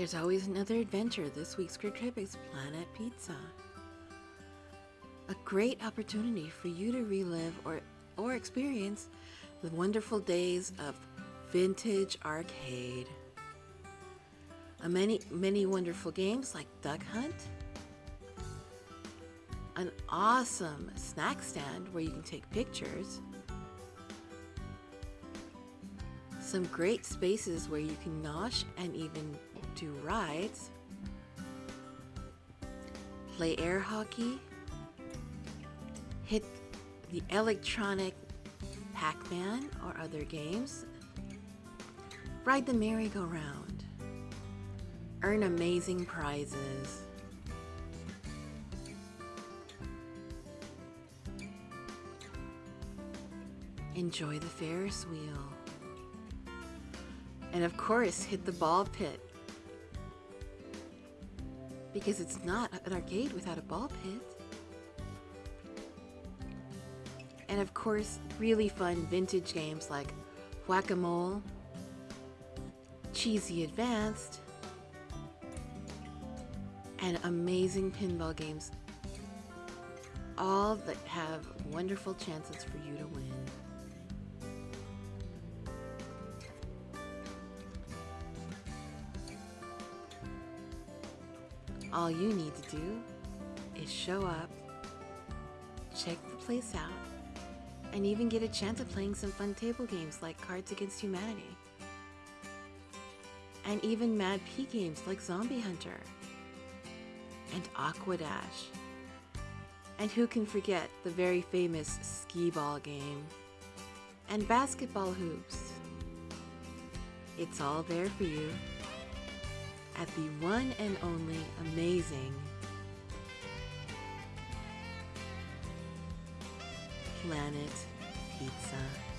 There's always another adventure. This week's group trip is Planet Pizza. A great opportunity for you to relive or, or experience the wonderful days of vintage arcade. A many, many wonderful games like Duck Hunt, an awesome snack stand where you can take pictures, some great spaces where you can nosh and even do rides, play air hockey, hit the electronic Pac-Man or other games, ride the merry-go-round, earn amazing prizes, enjoy the Ferris wheel, and of course hit the ball pit because it's not an arcade without a ball pit. And of course, really fun vintage games like Whack-A-Mole, Cheesy Advanced, and amazing pinball games, all that have wonderful chances for you to win. All you need to do is show up, check the place out, and even get a chance at playing some fun table games like Cards Against Humanity. And even Mad P games like Zombie Hunter and Aqua Dash. And who can forget the very famous skee ball game and basketball hoops. It's all there for you at the one and only amazing Planet Pizza.